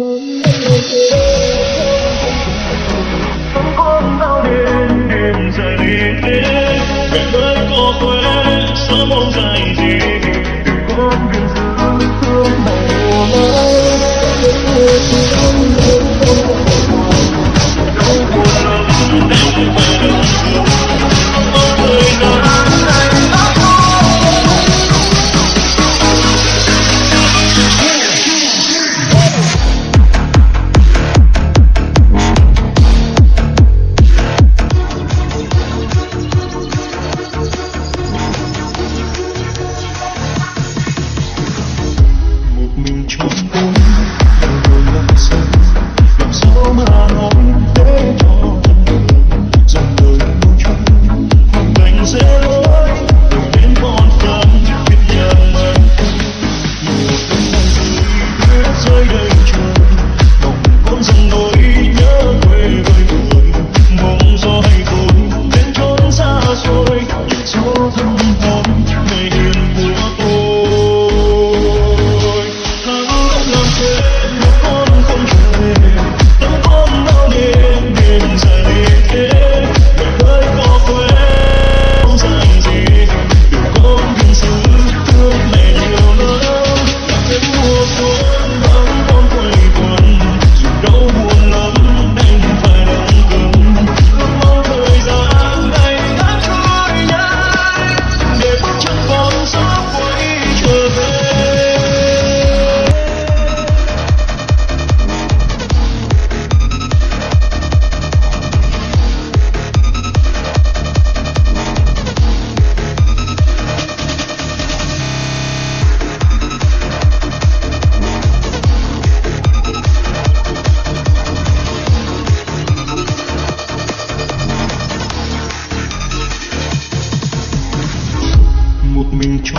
Hãy subscribe cho kênh Ghiền Mì Gõ Để không bỏ lỡ những video hấp dẫn trôi những chỗ thân hồn ngày hiền của tôi. Hãy làm thế con không thể tâm con đau đêm đêm dài 命中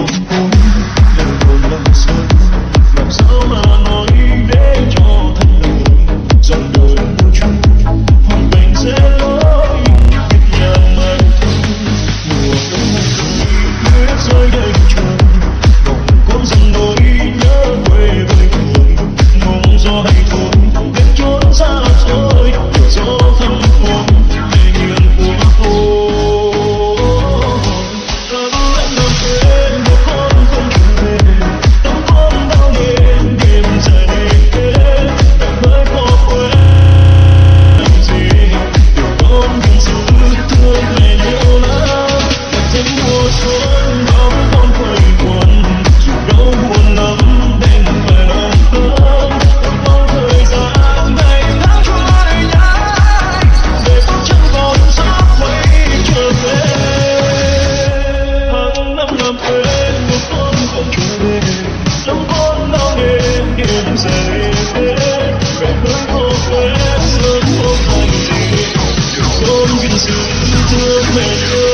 Don't get to the